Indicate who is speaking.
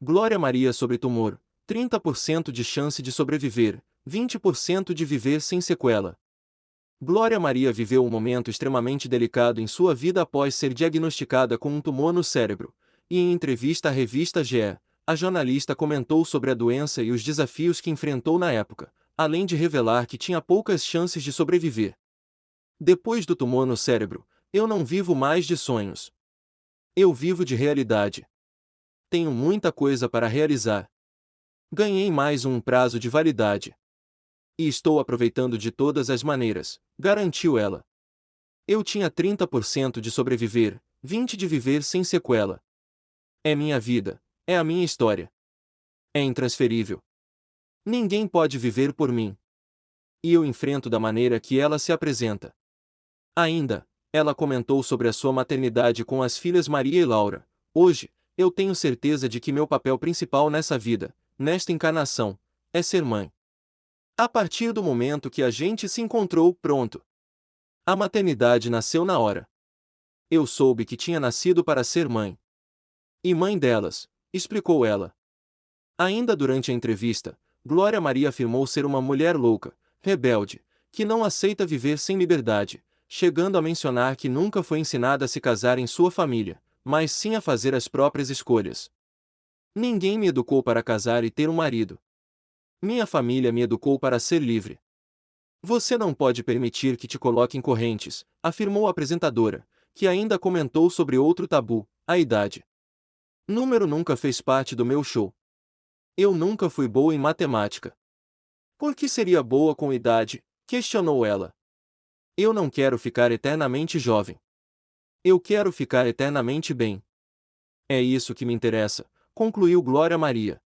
Speaker 1: Glória Maria sobre tumor, 30% de chance de sobreviver, 20% de viver sem sequela. Glória Maria viveu um momento extremamente delicado em sua vida após ser diagnosticada com um tumor no cérebro, e em entrevista à revista GE, a jornalista comentou sobre a doença e os desafios que enfrentou na época, além de revelar que tinha poucas chances de sobreviver. Depois do tumor no cérebro, eu não vivo mais de sonhos. Eu vivo de realidade. Tenho muita coisa para realizar. Ganhei mais um prazo de validade. E estou aproveitando de todas as maneiras, garantiu ela. Eu tinha 30% de sobreviver, 20% de viver sem sequela. É minha vida, é a minha história. É intransferível. Ninguém pode viver por mim. E eu enfrento da maneira que ela se apresenta. Ainda, ela comentou sobre a sua maternidade com as filhas Maria e Laura. Hoje, eu tenho certeza de que meu papel principal nessa vida, nesta encarnação, é ser mãe. A partir do momento que a gente se encontrou, pronto. A maternidade nasceu na hora. Eu soube que tinha nascido para ser mãe. E mãe delas, explicou ela. Ainda durante a entrevista, Glória Maria afirmou ser uma mulher louca, rebelde, que não aceita viver sem liberdade, chegando a mencionar que nunca foi ensinada a se casar em sua família, mas sim a fazer as próprias escolhas. Ninguém me educou para casar e ter um marido. Minha família me educou para ser livre. Você não pode permitir que te coloquem correntes, afirmou a apresentadora, que ainda comentou sobre outro tabu, a idade. Número nunca fez parte do meu show. Eu nunca fui boa em matemática. Por que seria boa com idade? questionou ela. Eu não quero ficar eternamente jovem. Eu quero ficar eternamente bem. É isso que me interessa, concluiu Glória Maria.